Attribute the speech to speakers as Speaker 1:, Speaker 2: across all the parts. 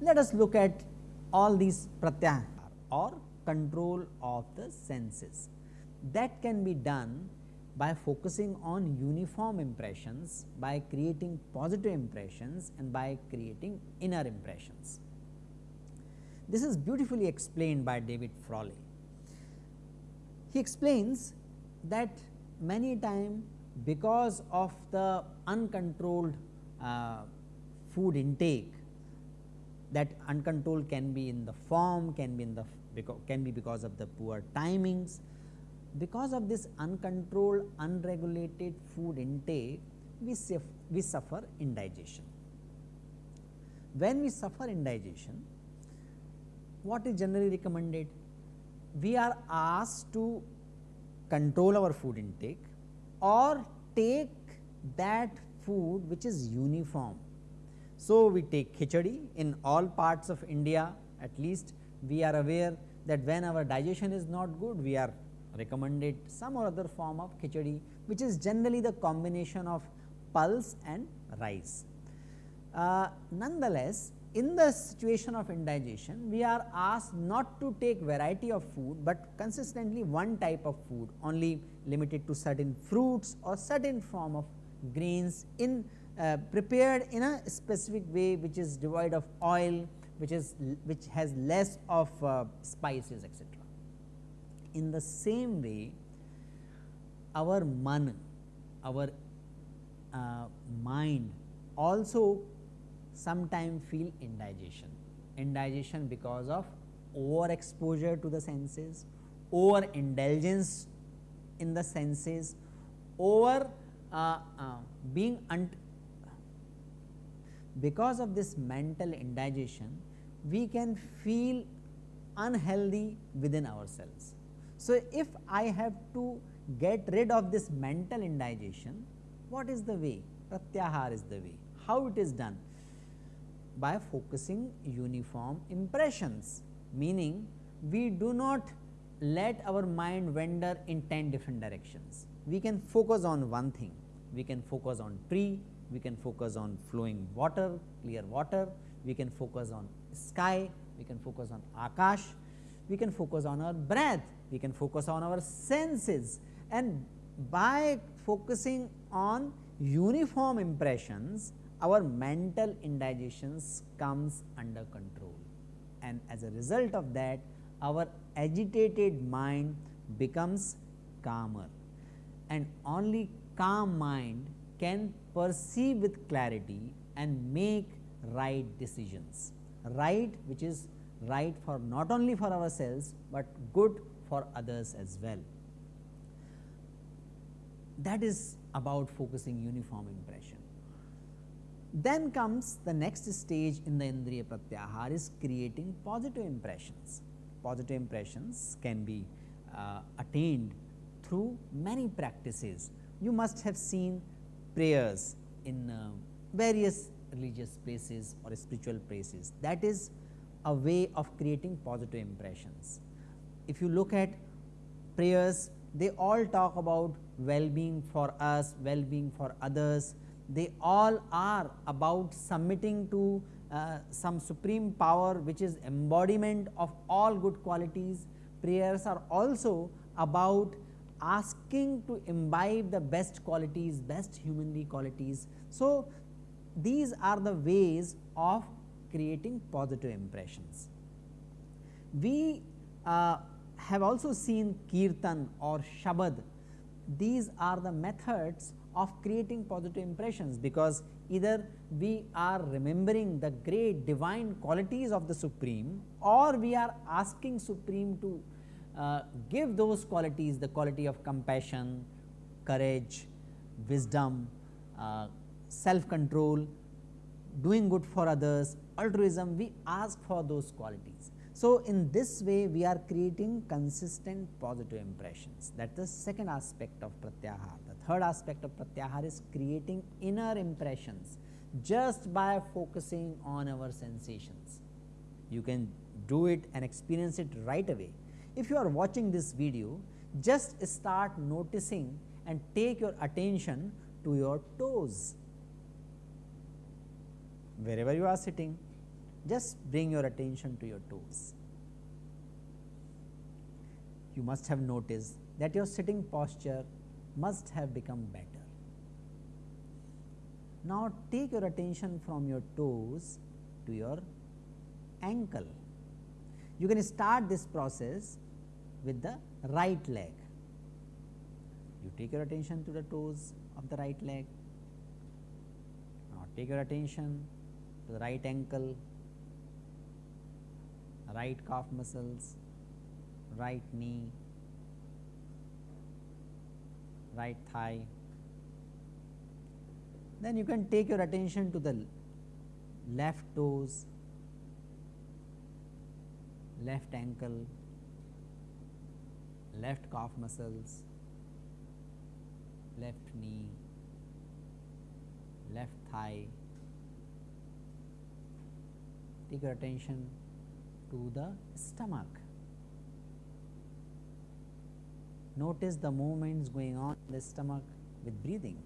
Speaker 1: Let us look at all these pratyahar or control of the senses. That can be done by focusing on uniform impressions, by creating positive impressions and by creating inner impressions. This is beautifully explained by David Frawley. He explains that many time because of the uncontrolled uh, food intake that uncontrolled can be in the form, can be in the can be because of the poor timings. Because of this uncontrolled, unregulated food intake, we, we suffer indigestion. When we suffer indigestion, what is generally recommended? We are asked to control our food intake or take that food which is uniform so, we take khichdi in all parts of India at least we are aware that when our digestion is not good we are recommended some or other form of khichdi which is generally the combination of pulse and rice. Uh, nonetheless, in the situation of indigestion we are asked not to take variety of food, but consistently one type of food only limited to certain fruits or certain form of grains in uh, prepared in a specific way which is devoid of oil, which is which has less of uh, spices etc. In the same way, our man, our uh, mind also sometimes feel indigestion, indigestion because of over exposure to the senses, over indulgence in the senses, over uh, uh, being because of this mental indigestion we can feel unhealthy within ourselves. So, if I have to get rid of this mental indigestion, what is the way? Pratyahar is the way. How it is done? By focusing uniform impressions, meaning we do not let our mind wander in 10 different directions. We can focus on one thing, we can focus on tree, we can focus on flowing water, clear water, we can focus on sky, we can focus on akash, we can focus on our breath, we can focus on our senses. And by focusing on uniform impressions, our mental indigestions comes under control. And as a result of that our agitated mind becomes calmer. And only calm mind can perceive with clarity and make right decisions, right which is right for not only for ourselves, but good for others as well. That is about focusing uniform impression. Then comes the next stage in the Indriya Pratyahar is creating positive impressions. Positive impressions can be uh, attained through many practices. You must have seen prayers in uh, various religious places or spiritual places that is a way of creating positive impressions. If you look at prayers they all talk about well-being for us, well-being for others, they all are about submitting to uh, some supreme power which is embodiment of all good qualities. Prayers are also about asking to imbibe the best qualities, best humanly qualities. So, these are the ways of creating positive impressions. We uh, have also seen kirtan or shabad, these are the methods of creating positive impressions, because either we are remembering the great divine qualities of the supreme or we are asking supreme to uh, give those qualities the quality of compassion, courage, wisdom, uh, self control, doing good for others, altruism we ask for those qualities. So, in this way we are creating consistent positive impressions that is the second aspect of pratyahar. The third aspect of pratyahar is creating inner impressions. just by focusing on our sensations. You can do it and experience it right away. If you are watching this video, just start noticing and take your attention to your toes. Wherever you are sitting, just bring your attention to your toes. You must have noticed that your sitting posture must have become better. Now, take your attention from your toes to your ankle. You can start this process with the right leg. You take your attention to the toes of the right leg. Now, take your attention to the right ankle, right calf muscles, right knee, right thigh. Then you can take your attention to the left toes, left ankle, left calf muscles, left knee, left thigh. Take your attention to the stomach. Notice the movements going on in the stomach with breathing.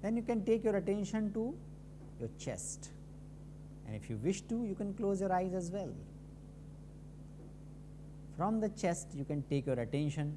Speaker 1: Then you can take your attention to your chest and if you wish to you can close your eyes as well. From the chest you can take your attention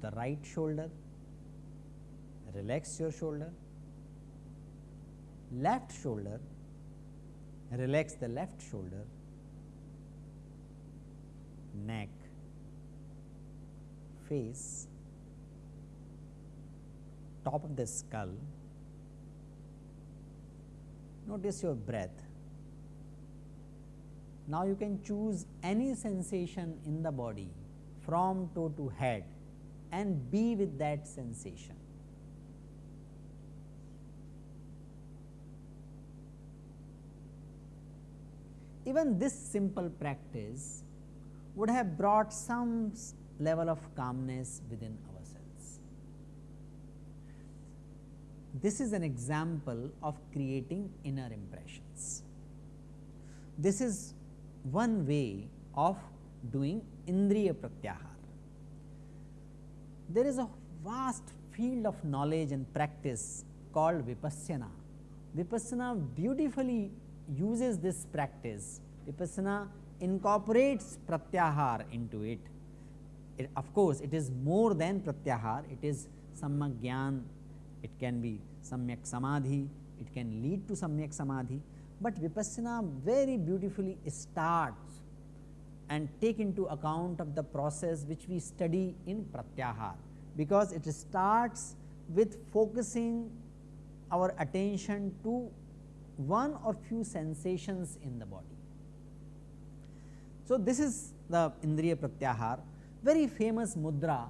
Speaker 1: to the right shoulder, relax your shoulder, left shoulder, relax the left shoulder, neck, face, top of the skull. Notice your breath. Now, you can choose any sensation in the body from toe to head and be with that sensation. Even this simple practice would have brought some level of calmness within ourselves. This is an example of creating inner impressions. This is one way of doing Indriya Pratyahar. There is a vast field of knowledge and practice called Vipassana. Vipassana beautifully uses this practice. Vipassana incorporates Pratyahar into it. it. Of course, it is more than Pratyahar, it is Samyak Gyan, it can be Samyak Samadhi, it can lead to Samyak Samadhi, but Vipassana very beautifully starts and take into account of the process which we study in Pratyahar, because it starts with focusing our attention to one or few sensations in the body. So, this is the Indriya Pratyahar, very famous mudra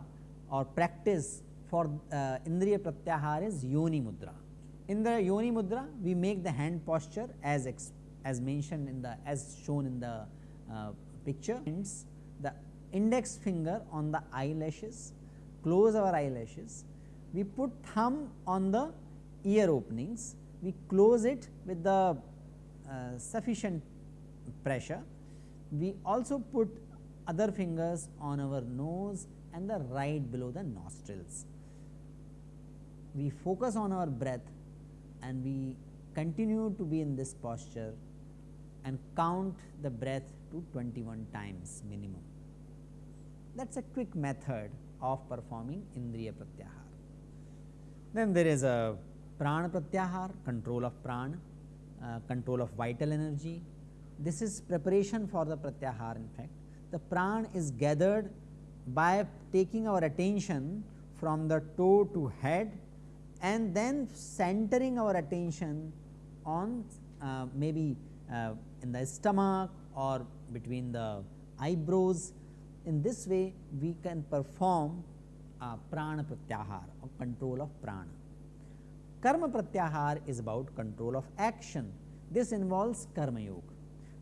Speaker 1: or practice for uh, Indriya Pratyahar is Yoni Mudra. In the Yoni Mudra, we make the hand posture as as mentioned in the as shown in the uh, picture. The index finger on the eyelashes, close our eyelashes. We put thumb on the ear openings. We close it with the uh, sufficient pressure. We also put other fingers on our nose and the right below the nostrils. We focus on our breath and we continue to be in this posture and count the breath to 21 times minimum. That is a quick method of performing Indriya Pratyahar. Then there is a Prana Pratyahar, control of Prana, uh, control of vital energy. This is preparation for the Pratyahar in fact. The Prana is gathered by taking our attention from the toe to head and then centering our attention on uh, maybe uh, in the stomach or between the eyebrows. In this way, we can perform uh, prana pratyahar or control of prana. Karma pratyahar is about control of action. This involves karma yoga.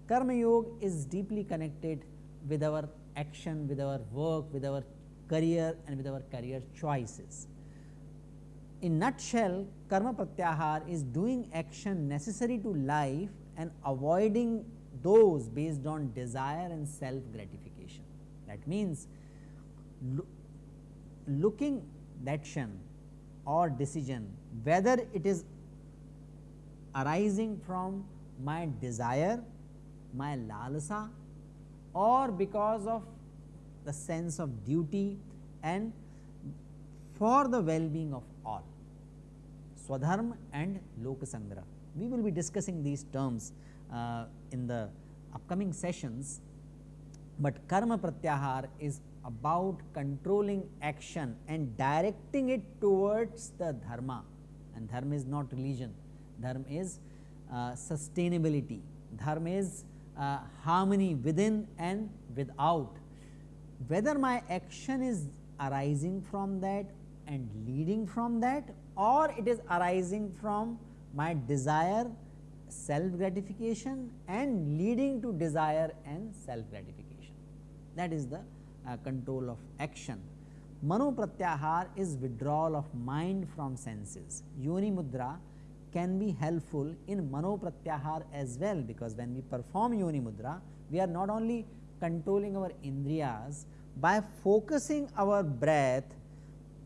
Speaker 1: Karma yoga is deeply connected with our action, with our work, with our career and with our career choices in nutshell karma pratyahar is doing action necessary to life and avoiding those based on desire and self gratification. That means, lo looking that action or decision whether it is arising from my desire, my lalasa or because of the sense of duty and for the well-being of all. Swadharma and Lokasangra. We will be discussing these terms uh, in the upcoming sessions, but karma pratyahar is about controlling action and directing it towards the dharma and dharma is not religion, dharma is uh, sustainability, dharma is uh, harmony within and without. Whether my action is arising from that and leading from that or it is arising from my desire self gratification and leading to desire and self gratification. That is the uh, control of action. Mano pratyahar is withdrawal of mind from senses. Yoni mudra can be helpful in mano pratyahar as well, because when we perform yoni mudra, we are not only controlling our indriyas by focusing our breath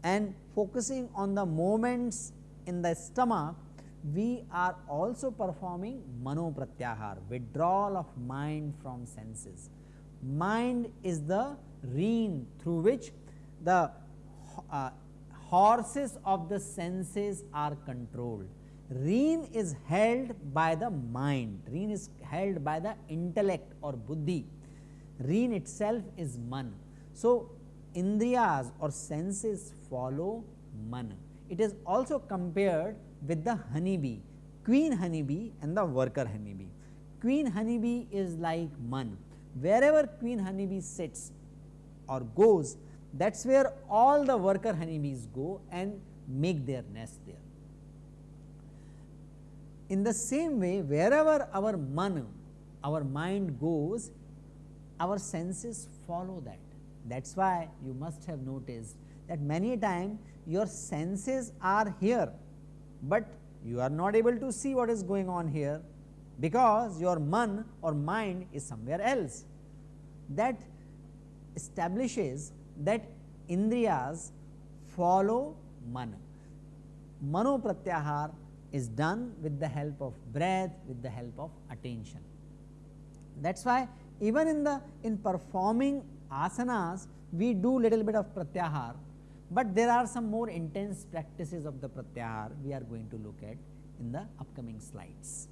Speaker 1: and focusing on the moments in the stomach we are also performing mano pratyahar, withdrawal of mind from senses. Mind is the rein through which the uh, horses of the senses are controlled. Rein is held by the mind, rein is held by the intellect or buddhi, rein itself is man. So, indriyas or senses follow man. It is also compared with the honeybee, queen honeybee and the worker honeybee. Queen honeybee is like man, wherever queen honeybee sits or goes that is where all the worker honeybees go and make their nest there. In the same way wherever our man, our mind goes, our senses follow that. That is why you must have noticed that many time your senses are here but you are not able to see what is going on here because your man or mind is somewhere else. That establishes that indriyas follow man. Mano pratyahar is done with the help of breath, with the help of attention. That is why even in the in performing asanas, we do little bit of pratyahar but there are some more intense practices of the pratyahar we are going to look at in the upcoming slides.